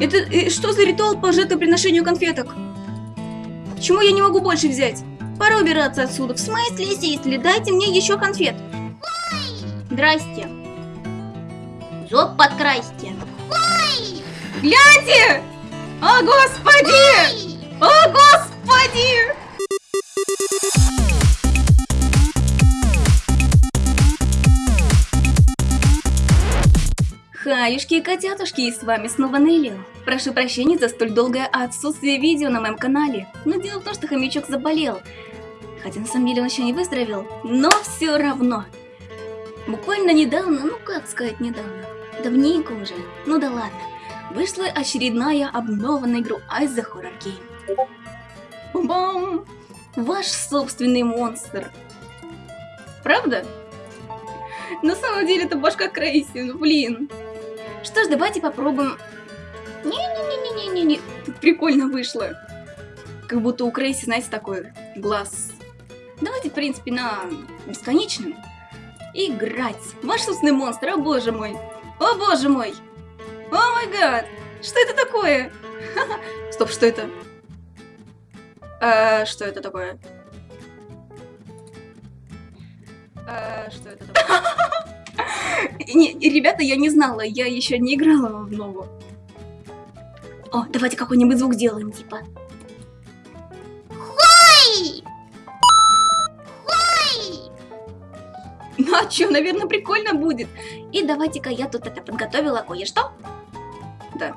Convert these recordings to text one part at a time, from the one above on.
Это э, что за ритуал по жертвоприношению конфеток? Почему я не могу больше взять? Пора убираться отсюда. В смысле, если дайте мне еще конфет. Здрасте. Зоб подкрасьте. Гляньте! О, господи! О, господи! Хаюшки и котятушки, и с вами снова Нелли. Прошу прощения за столь долгое отсутствие видео на моем канале, но дело в том, что хомячок заболел. Хотя на самом деле он еще не выздоровел, но все равно. Буквально недавно, ну как сказать недавно, давненько уже, ну да ладно, вышла очередная обновленная игру Ice the Horror Game. Бам! Ваш собственный монстр. Правда? На самом деле это башка Крейси, ну блин. Что ж, давайте попробуем... Не-не-не-не-не-не, тут прикольно вышло. Как будто у Крейси, знаете, такой глаз. Давайте, в принципе, на бесконечном. Играть. Ваш собственный монстр, о боже мой. О боже мой. О май гад. Что это такое? Стоп, что это? А, что это такое? А, что это такое? Не, ребята, я не знала, я еще не играла в новую. О, давайте какой-нибудь звук сделаем, типа. Хой! Хой! Ну а что, наверное, прикольно будет. И давайте-ка я тут это подготовила кое-что. Да.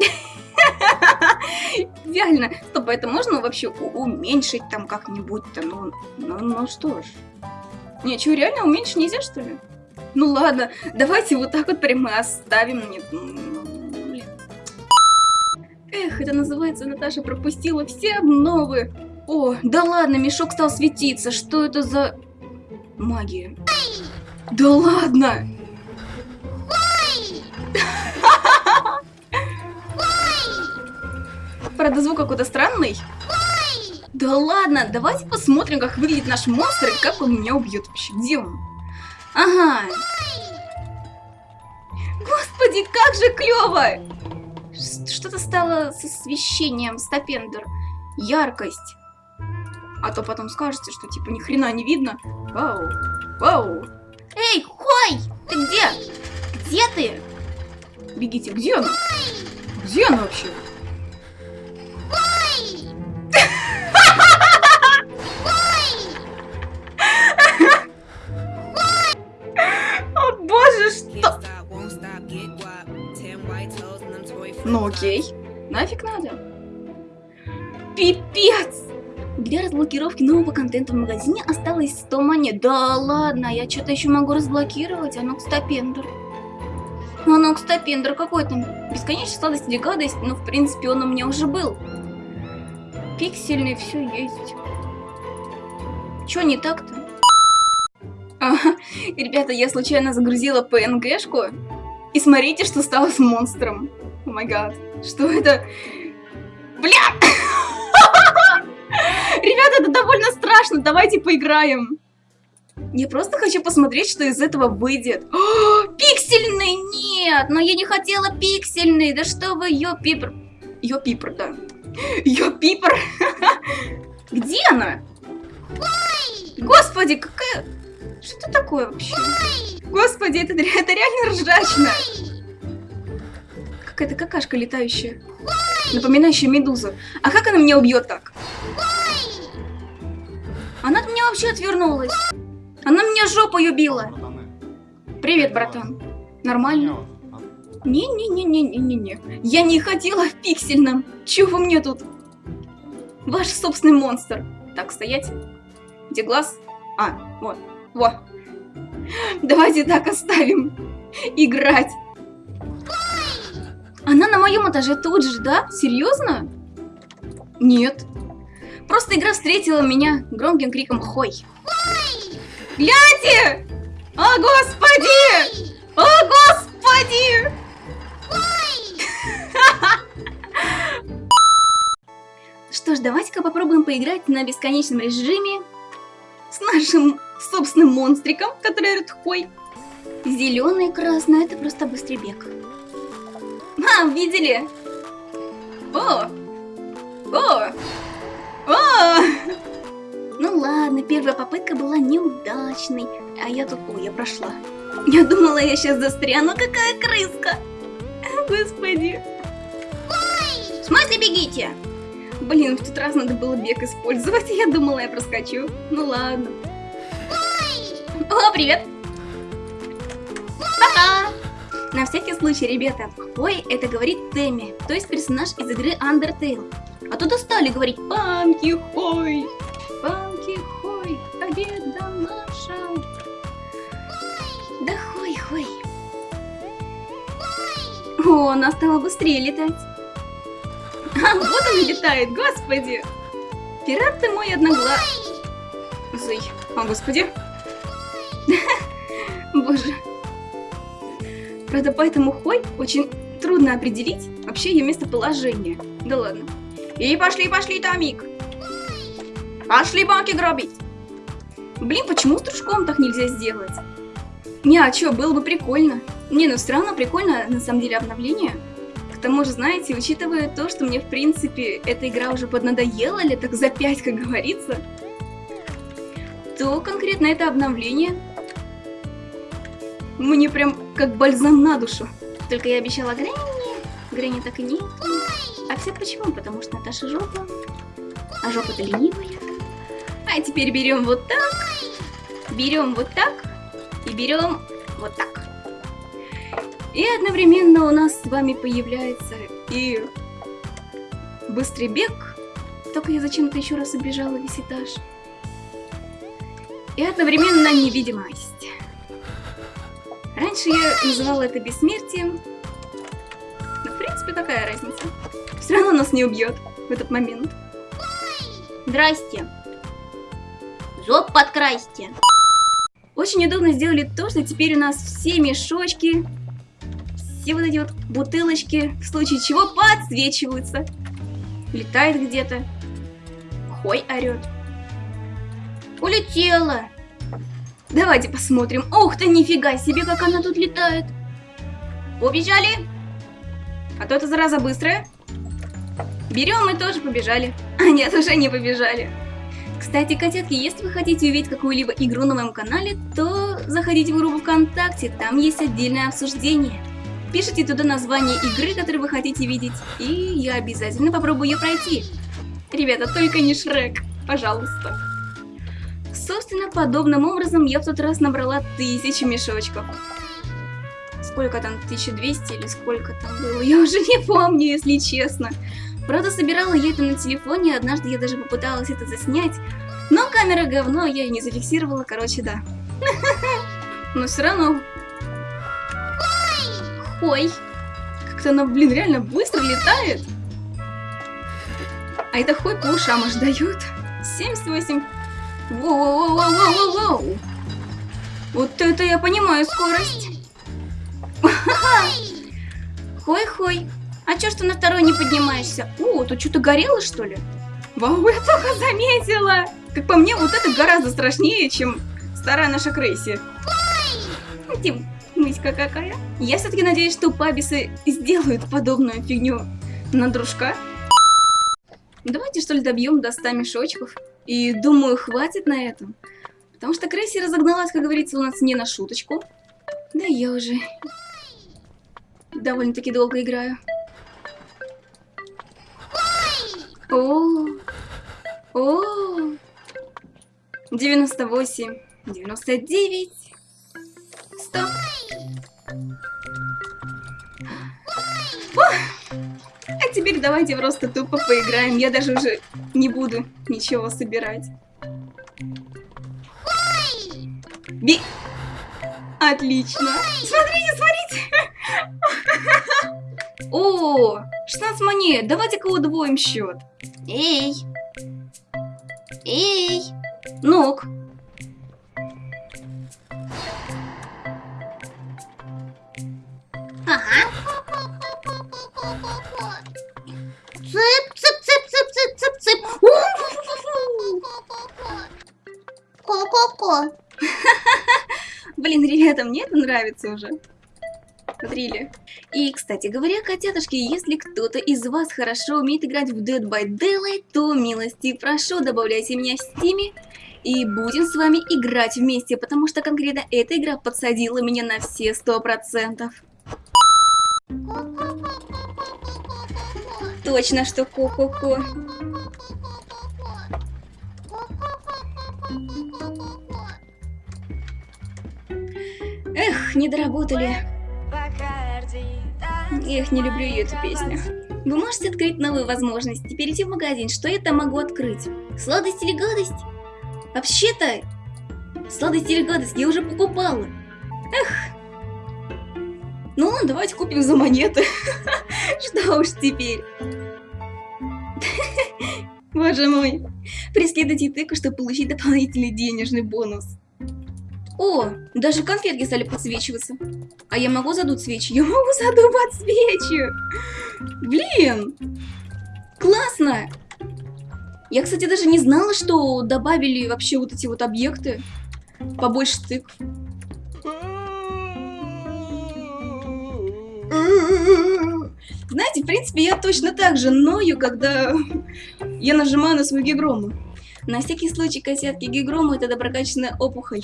Идеально. Стоп, а это можно вообще уменьшить там как-нибудь-то? Ну, ну, ну что ж. Не, что, реально уменьшить нельзя, что ли? Ну ладно, давайте вот так вот прямо оставим. Нет, ну, Эх, это называется, Наташа пропустила все обновы. О, да ладно, мешок стал светиться. Что это за магия? Да ладно! Правда, звук какой-то странный. Да ладно, давайте посмотрим, как выглядит наш монстр и как он меня убьет вообще. Где он? Ага. Господи, как же клево! Что-то стало с освещением, стопендер. Яркость. А то потом скажете, что типа ни хрена не видно. Вау. Вау. Эй, Хой! Ты где? Где ты? Бегите, где она? Где она вообще? Ну окей. Нафиг надо. Пипец! Для разблокировки нового контента в магазине осталось 100 монет. Да ладно, я что-то еще могу разблокировать. Анокс Топендер. Анокс Топендер какой там? Бесконечная сладость или гадость? Ну, в принципе, он у меня уже был. Пиксельный, все есть. Че не так-то? Ага, ребята, я случайно загрузила PNG-шку. И смотрите, что стало с монстром. О май гад. Что это? Бля! Ребята, это довольно страшно. Давайте поиграем. Я просто хочу посмотреть, что из этого выйдет. О, пиксельный! Нет! Но я не хотела пиксельный. Да что вы, ё пипр. Ё пипр, да. Ё пипр. Где она? Господи, какая... Что это такое вообще? Господи, это, это реально ржачно какая-то какашка летающая. Напоминающая медузу. А как она меня убьет так? Она от меня вообще отвернулась. Она меня жопой убила. Привет, братан. Нормально? Не-не-не-не-не-не. Я не хотела в пиксельном. Чего вы мне тут? Ваш собственный монстр. Так, стоять. Где глаз? А, вот. Вот. Давайте так оставим. Играть. Она на моем этаже тут же, да? Серьезно? Нет. Просто игра встретила меня громким криком «Хой!». Гляньте! О, господи! О, господи! Что ж, давайте-ка попробуем поиграть на бесконечном режиме с нашим собственным монстриком, который орет «Хой!». Зеленый и красный – это просто быстрый бег. Ха, видели? О! О! О! Ну ладно, первая попытка была неудачной. А я тут... О, я прошла. Я думала, я сейчас застряну. Какая крыска! Господи. В смысле бегите? Блин, в тот раз надо было бег использовать. Я думала, я проскочу. Ну ладно. О, привет! Пока! На всякий случай, ребята, Хой это говорит Тэмми, то есть персонаж из игры Undertale. А то достали говорить Памки Хой! Памки Хой! Победа наша! Да Хой Хой! О, она стала быстрее летать. А, вот он летает, господи! Пират ты мой одноглазый. О, господи. Боже. Правда, поэтому Хой очень трудно определить вообще ее местоположение. Да ладно. И пошли, пошли, Томик. Пошли банки гробить. Блин, почему с дружком так нельзя сделать? Не, а чё, было бы прикольно. Не, ну все равно прикольно, на самом деле, обновление. К тому же, знаете, учитывая то, что мне, в принципе, эта игра уже поднадоела, или так за пять, как говорится, то конкретно это обновление мне прям как бальзам на душу. Только я обещала Грэнни, Грэнни так и нет. А все почему? Потому что Наташа жопа, а жопа-то ленивая. А теперь берем вот так, берем вот так и берем вот так. И одновременно у нас с вами появляется и быстрый бег. Только я зачем-то еще раз обижала весь этаж. И одновременно невидимость. Раньше я называла это бессмертием. Но в принципе какая разница. Все равно нас не убьет в этот момент. Здрасте. Зоб подкрасьте. Очень удобно сделали то, что теперь у нас все мешочки, все вот эти вот бутылочки, в случае чего подсвечиваются. Летает где-то. Хой орет. Улетела. Давайте посмотрим. Ух ты, нифига себе, как она тут летает. Побежали. А то эта зараза быстрая. Берем и тоже побежали. А нет, уже не побежали. Кстати, котятки, если вы хотите увидеть какую-либо игру на моем канале, то заходите в группу ВКонтакте, там есть отдельное обсуждение. Пишите туда название игры, которую вы хотите видеть, и я обязательно попробую ее пройти. Ребята, только не Шрек, пожалуйста. Собственно, подобным образом я в тот раз набрала тысячи мешочков. Сколько там, 1200 или сколько там было, я уже не помню, если честно. Правда, собирала я это на телефоне, однажды я даже попыталась это заснять, но камера говно, я ее не зафиксировала, короче, да. Но все равно. Ой, как-то она, блин, реально быстро летает. А это хой по ушам аж дают. 78. Воу-воу-воу-воу-воу-воу. Вот это я понимаю скорость. Хой-хой. А чё, что на второй не поднимаешься? О, тут что-то горело, что ли? Вау, я только заметила! Как по мне, вот это гораздо страшнее, чем старая наша Крейси. Тим, мыська какая. Я все-таки надеюсь, что пабисы сделают подобную фигню на дружка. Давайте, что ли, добьем до 100 мешочков. И думаю, хватит на этом. Потому что Крейси разогналась, как говорится, у нас не на шуточку. Да я уже довольно-таки долго играю. О, о, 98, 99, теперь давайте просто тупо поиграем. Я даже уже не буду ничего собирать. Би... Отлично. Смотрите, смотрите. О, 16 монет. Давайте-ка удвоим счет. Эй! Эй! Ног! И, кстати говоря, котятушки, если кто-то из вас хорошо умеет играть в Dead by Daylight, то милости прошу, добавляйте меня в стиме, и будем с вами играть вместе, потому что конкретно эта игра подсадила меня на все сто процентов. Точно, что ко-ко-ко. Эх, не доработали. Эх, не люблю ее эту песню. Вы можете открыть новые возможности, перейти в магазин. Что я там могу открыть? Сладость или гадость? Вообще-то, сладость или гадость я уже покупала. Эх. Ну ладно, давайте купим за монеты. Что уж теперь. Боже мой. Преследуйте тыку, чтобы получить дополнительный денежный бонус. О, даже конфетки стали подсвечиваться. А я могу задуть свечи? Я могу задувать свечи. Блин. Классно. Я, кстати, даже не знала, что добавили вообще вот эти вот объекты. Побольше тыкв. Знаете, в принципе, я точно так же ною, когда я нажимаю на свою гигрому. На всякий случай, котятки, гигрома это доброкачественная опухоль.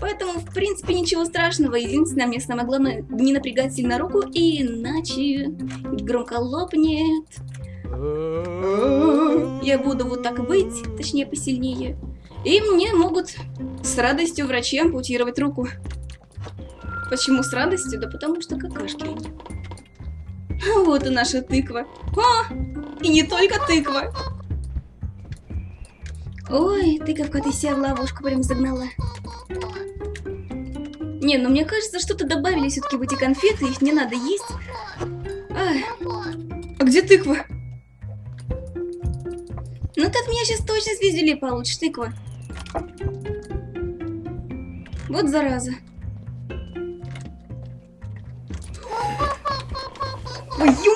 Поэтому, в принципе, ничего страшного. Единственное, мне самое главное не напрягать сильно руку, иначе громко лопнет. Я буду вот так выть, точнее посильнее. И мне могут с радостью врачи ампутировать руку. Почему с радостью? Да потому что какашки. Вот и наша тыква. А, и не только тыква. Ой, тыковка, ты себя в ловушку прям загнала. Не, ну мне кажется, что-то добавили все-таки в эти конфеты, их не надо есть. А, а где тыква? Ну от меня сейчас точно звездюлей получишь, тыква. Вот зараза. Твою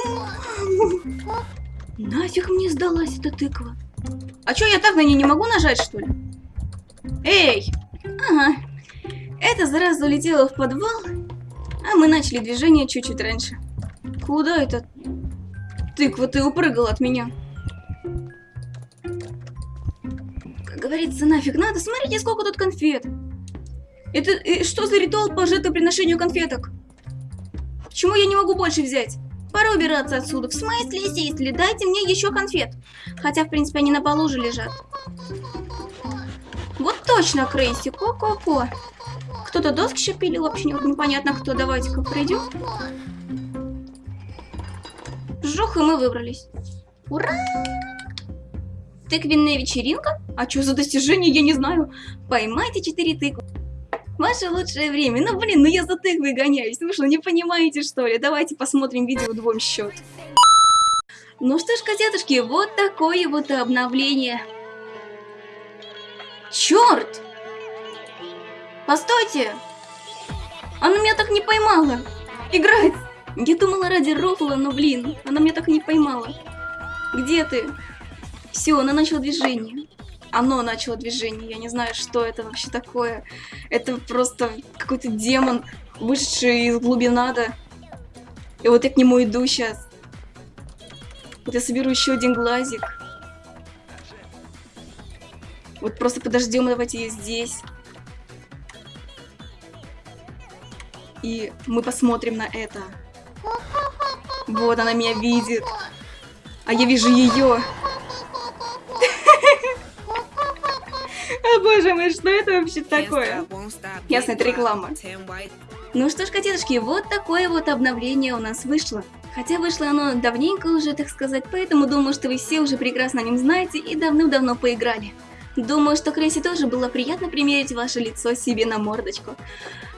Нафиг мне сдалась эта тыква? А чё, я так на ней не могу нажать, что ли? Эй! Ага. Эта зараза улетела в подвал, а мы начали движение чуть-чуть раньше. Куда это? Тыква, ты упрыгал от меня. Как говорится, нафиг надо. Смотрите, сколько тут конфет. Это э, что за ритуал по жертвоприношению конфеток? Почему я не могу больше взять? Пора убираться отсюда. В смысле, если дайте мне еще конфет. Хотя, в принципе, они на полу уже лежат. Вот точно, Крейси. Ко-ко-ко. Кто-то доски шипилил, вообще непонятно кто. Давайте-ка пройдем. Жух, и мы выбрались. Ура! Тыквенная вечеринка? А что за достижение, я не знаю. Поймайте 4 тыквы. Ваше лучшее время. Ну, блин, ну я за тыквой гоняюсь. Вы что, не понимаете, что ли? Давайте посмотрим видео двум счет. Ну что ж, котятушки, вот такое вот обновление. Черт! Постойте! Она меня так не поймала. Играть! Я думала ради рофла, но блин, она меня так не поймала. Где ты? Все, она начала движение оно начало движение. Я не знаю, что это вообще такое. Это просто какой-то демон, вышедший из глубинада. И вот я к нему иду сейчас. Вот я соберу еще один глазик. Вот просто подождем, давайте ее здесь. И мы посмотрим на это. Вот она меня видит. А я вижу ее. О боже мой, что это вообще такое? Ясно, это реклама. Ну что ж, котятушки, вот такое вот обновление у нас вышло. Хотя вышло оно давненько уже, так сказать, поэтому думаю, что вы все уже прекрасно о нем знаете и давным-давно поиграли. Думаю, что Крейси тоже было приятно примерить ваше лицо себе на мордочку.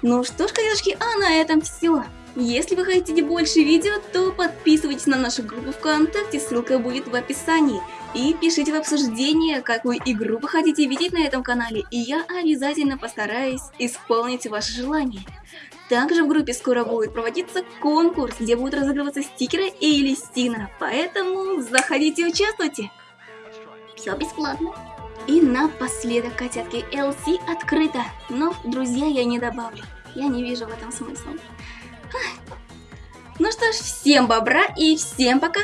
Ну что ж, котятушки, а на этом все. Если вы хотите больше видео, то подписывайтесь на нашу группу ВКонтакте, ссылка будет в описании. И пишите в обсуждение, какую игру вы хотите видеть на этом канале, и я обязательно постараюсь исполнить ваше желание. Также в группе скоро будет проводиться конкурс, где будут разыгрываться стикеры и листина, поэтому заходите и участвуйте. Все бесплатно. И напоследок, котятки, LC открыто, но друзья я не добавлю. Я не вижу в этом смысла. Ну что ж, всем бобра и всем пока!